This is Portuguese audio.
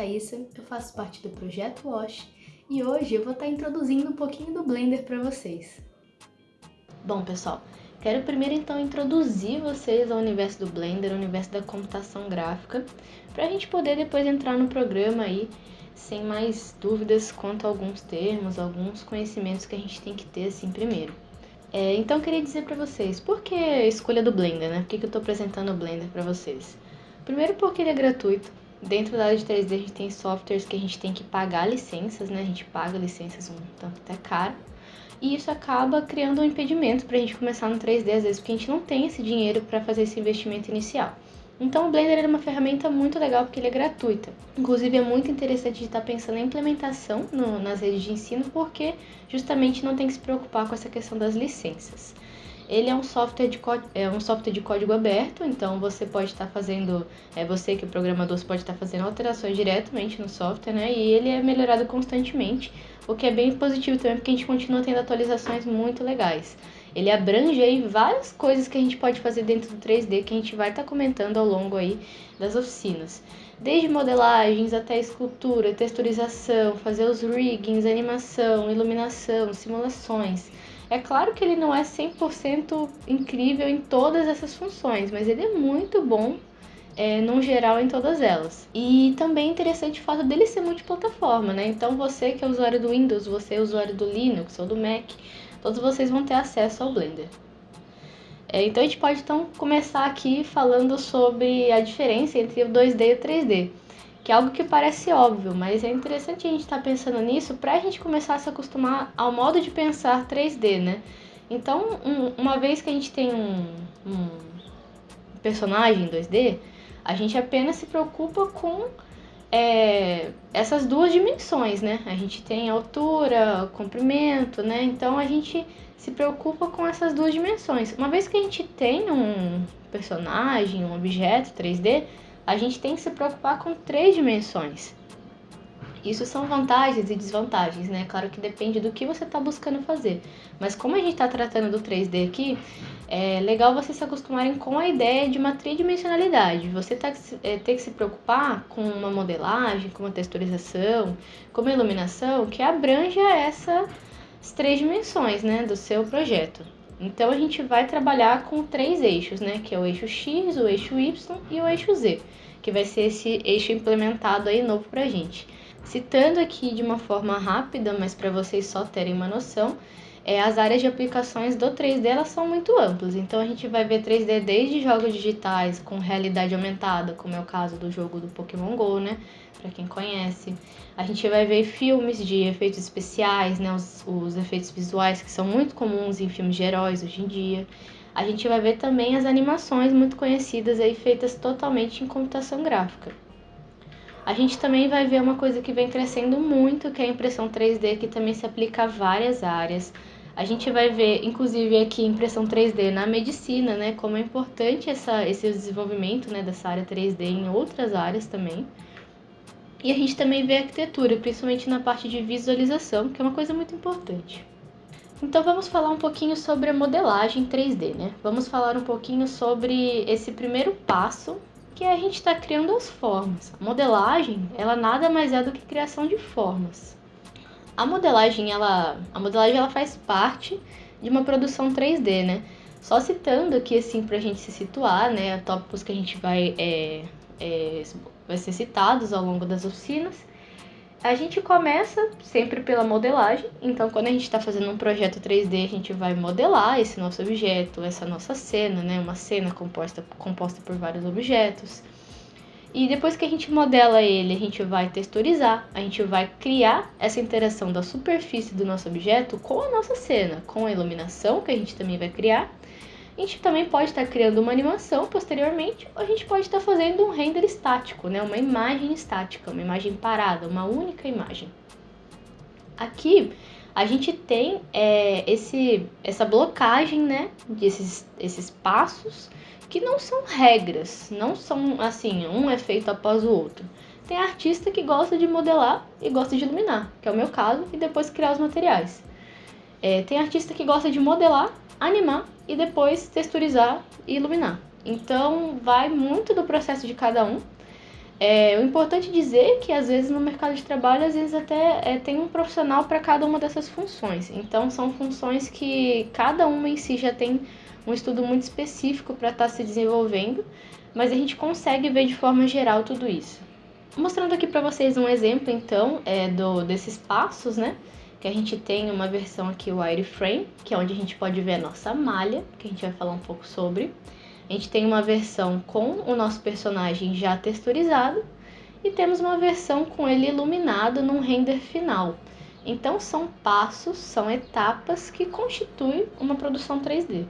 Thaisa, eu faço parte do projeto Wash e hoje eu vou estar introduzindo um pouquinho do Blender para vocês. Bom, pessoal, quero primeiro então introduzir vocês ao universo do Blender, ao universo da computação gráfica, para a gente poder depois entrar no programa aí sem mais dúvidas quanto a alguns termos, alguns conhecimentos que a gente tem que ter assim primeiro. É, então eu queria dizer para vocês, por que a escolha do Blender, né? Por que, que eu estou apresentando o Blender para vocês? Primeiro porque ele é gratuito, Dentro da área de 3D a gente tem softwares que a gente tem que pagar licenças, né? A gente paga licenças um tanto até caro. E isso acaba criando um impedimento para a gente começar no 3D, às vezes, porque a gente não tem esse dinheiro para fazer esse investimento inicial. Então o Blender é uma ferramenta muito legal porque ele é gratuita. Inclusive é muito interessante estar pensando em implementação no, nas redes de ensino porque justamente não tem que se preocupar com essa questão das licenças. Ele é um software de, é um software de código aberto, então você pode estar fazendo, é você que é programador, você pode estar fazendo alterações diretamente no software, né? E ele é melhorado constantemente, o que é bem positivo também, porque a gente continua tendo atualizações muito legais. Ele abrange aí várias coisas que a gente pode fazer dentro do 3D que a gente vai estar comentando ao longo aí das oficinas. Desde modelagens até escultura, texturização, fazer os riggings, animação, iluminação, simulações. É claro que ele não é 100% incrível em todas essas funções, mas ele é muito bom é, geral em todas elas. E também é interessante o fato dele ser multiplataforma, né? Então você que é usuário do Windows, você é usuário do Linux ou do Mac, todos vocês vão ter acesso ao Blender. É, então a gente pode então começar aqui falando sobre a diferença entre o 2D e o 3D que é algo que parece óbvio, mas é interessante a gente estar tá pensando nisso para a gente começar a se acostumar ao modo de pensar 3D, né? Então, um, uma vez que a gente tem um, um personagem 2D, a gente apenas se preocupa com é, essas duas dimensões, né? A gente tem altura, comprimento, né? Então a gente se preocupa com essas duas dimensões. Uma vez que a gente tem um personagem, um objeto 3D, a gente tem que se preocupar com três dimensões. Isso são vantagens e desvantagens, né? Claro que depende do que você está buscando fazer. Mas como a gente está tratando do 3D aqui, é legal vocês se acostumarem com a ideia de uma tridimensionalidade. Você tá, é, tem que se preocupar com uma modelagem, com uma texturização, com uma iluminação que abranja essas três dimensões né, do seu projeto. Então a gente vai trabalhar com três eixos, né? Que é o eixo X, o eixo Y e o eixo Z, que vai ser esse eixo implementado aí novo pra gente. Citando aqui de uma forma rápida, mas para vocês só terem uma noção, é, as áreas de aplicações do 3D elas são muito amplas. Então a gente vai ver 3D desde jogos digitais com realidade aumentada, como é o caso do jogo do Pokémon Go, né? Para quem conhece. A gente vai ver filmes de efeitos especiais, né? Os, os efeitos visuais que são muito comuns em filmes de heróis hoje em dia. A gente vai ver também as animações muito conhecidas aí feitas totalmente em computação gráfica. A gente também vai ver uma coisa que vem crescendo muito, que é a impressão 3D, que também se aplica a várias áreas. A gente vai ver, inclusive, aqui impressão 3D na medicina, né? Como é importante essa, esse desenvolvimento né, dessa área 3D em outras áreas também. E a gente também vê arquitetura, principalmente na parte de visualização, que é uma coisa muito importante. Então vamos falar um pouquinho sobre a modelagem 3D, né? Vamos falar um pouquinho sobre esse primeiro passo que a gente está criando as formas. A modelagem, ela nada mais é do que criação de formas. A modelagem, ela, a modelagem, ela faz parte de uma produção 3D, né? Só citando aqui, assim, para a gente se situar, né? Tópicos que a gente vai, é, é, vai ser citados ao longo das oficinas. A gente começa sempre pela modelagem, então quando a gente está fazendo um projeto 3D, a gente vai modelar esse nosso objeto, essa nossa cena, né? Uma cena composta, composta por vários objetos. E depois que a gente modela ele, a gente vai texturizar, a gente vai criar essa interação da superfície do nosso objeto com a nossa cena, com a iluminação que a gente também vai criar a gente também pode estar criando uma animação posteriormente, ou a gente pode estar fazendo um render estático, né? uma imagem estática, uma imagem parada, uma única imagem. Aqui a gente tem é, esse, essa blocagem né, desses esses passos que não são regras, não são assim, um é feito após o outro. Tem artista que gosta de modelar e gosta de iluminar, que é o meu caso, e depois criar os materiais. É, tem artista que gosta de modelar, animar e depois texturizar e iluminar. Então vai muito do processo de cada um. É, o importante dizer é que às vezes no mercado de trabalho, às vezes até é, tem um profissional para cada uma dessas funções. Então são funções que cada uma em si já tem um estudo muito específico para estar tá se desenvolvendo, mas a gente consegue ver de forma geral tudo isso. Mostrando aqui para vocês um exemplo então é, do, desses passos, né? Que a gente tem uma versão aqui, wireframe, que é onde a gente pode ver a nossa malha, que a gente vai falar um pouco sobre. A gente tem uma versão com o nosso personagem já texturizado e temos uma versão com ele iluminado num render final. Então são passos, são etapas que constituem uma produção 3D.